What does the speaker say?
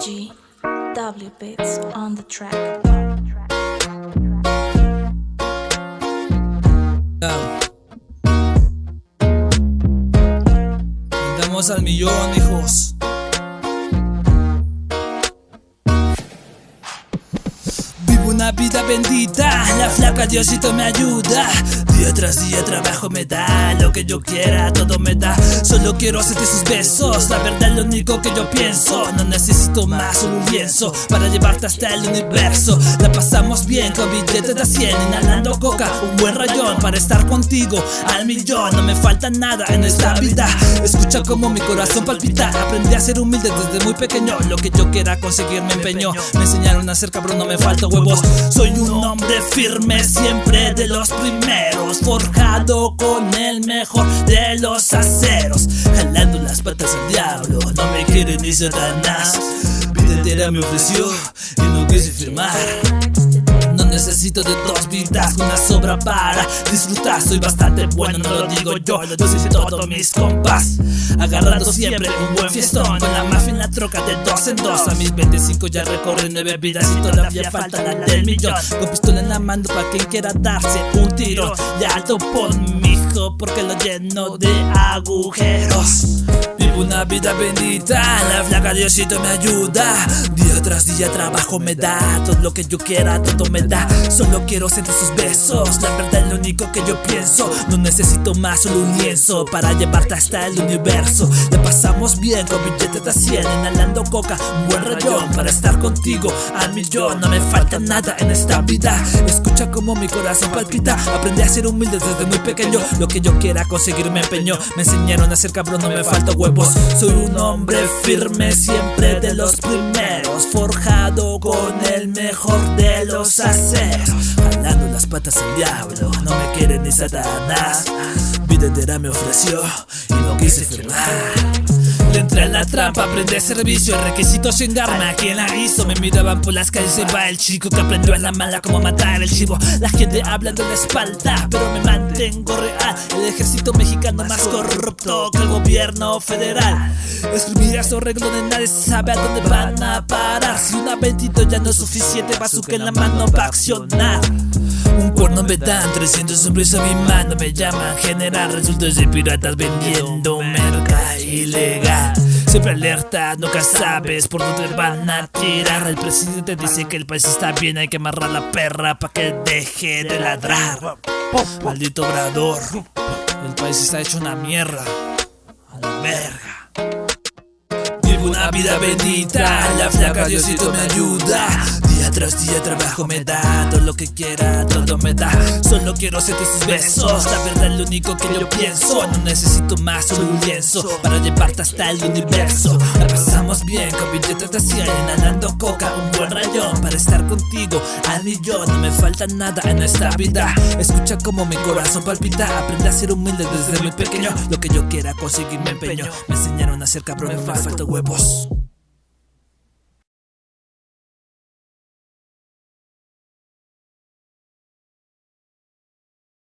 AGW beats on the track. Estamos al millón, hijos. Vivo una vida bendita, la flaca Diosito me ayuda Día tras día trabajo me da lo que yo quiera, todo me da. Solo quiero hacerte sus besos, la verdad es lo único que yo pienso. No necesito más, solo un lienzo para llevarte hasta el universo. La pasamos bien con billetes de 100, inhalando coca, un buen rayón para estar contigo al millón. No me falta nada en esta vida. Escucha como mi corazón palpita. Aprendí a ser humilde desde muy pequeño. Lo que yo quiera conseguir me empeño. Me enseñaron a ser cabrón, no me falta huevos. Soy un hombre firme, siempre de los primeros. Forjado con el mejor de los aceros. Jalando las patas al diablo, no me quiere ni Satanás. Vida entera me ofreció y no quise firmar. No necesito de dos vidas, una sobra para disfrutar. Soy bastante bueno, no lo digo yo, lo dicen todos mis compas. Agarrando siempre un buen fiestón, con la mafia en la troca de dos en dos. A mis 25 ya recorre nueve vidas y todavía falta la del millón. Con pistola en la mano para quien quiera darse un tiro. Por mi hijo, porque lo lleno de agujeros. Una vida bendita, la flaca Diosito me ayuda. Día tras día trabajo me da, todo lo que yo quiera, todo me da. Solo quiero sentir sus besos, la verdad es lo único que yo pienso. No necesito más, solo un lienzo para llevarte hasta el universo. La pasamos bien con billetes de 100, inhalando coca, un buen rayón para estar contigo al millón. No me falta nada en esta vida. Escucha como mi corazón palpita. Aprendí a ser humilde desde muy pequeño. Lo que yo quiera conseguir me empeño. Me enseñaron a ser cabrón, no me falta huevos. Soy un hombre firme, siempre de los primeros. Forjado con el mejor de los aceros. Jalando las patas al diablo, no me quiere ni Satanás. Vida entera me ofreció y no quise firmar. Le entré en la trampa, aprendí servicio, requisitos sin arma, quien la hizo Me miraban por las calles, se va el chico que aprendió a la mala como matar el chivo. La gente habla de la espalda, pero me mantengo real. El ejército mexicano más corrupto que el gobierno federal. Escribir a su de nadie sabe a dónde van a parar. Si una 22 ya no es suficiente, bazooka en la mano va a accionar. Un cuerno me dan 300 hombres a mi mano Me llaman general. Resulta ser piratas vendiendo merca ilegal. Siempre alerta, nunca sabes por dónde van a tirar. El presidente dice que el país está bien Hay que amarrar la perra para que deje de ladrar. Maldito obrador El país está hecho una mierda. A la verga. Vivo una vida bendita, la flaca Diosito me ayuda. Día tras día trabajo me da, todo lo que quiera, todo me da. Solo quiero sentir sus besos, la verdad lo único que yo pienso. No necesito más, solo un lienzo para llevarte hasta el universo. Pasamos bien con billetes de 100, inhalando coca, un buen rayón para estar contigo. Al millón, no me falta nada en esta vida. Escucha como mi corazón palpita, aprende a ser humilde desde muy pequeño. Lo que yo quiera conseguir me empeño. Me enseñaron a ser cabrón, me falta huevos.